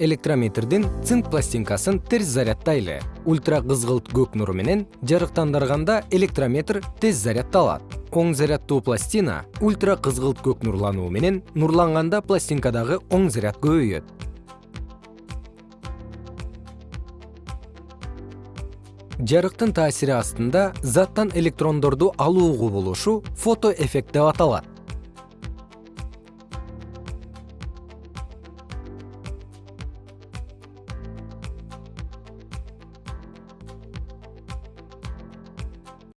электрометрдин цинк пластинкасын терс заряддайлы ультра кызгылт көк нуру менен жарыктандырганда электрометр тез заряддалат оң заряддуу пластина ультра кызгылт көк нурлануу менен нурланганда пластинкадагы оң заряд көбөйөт. Жарыктын таасири астында заттан электрондорду алуу кубулушу фотоэффект деп аталат.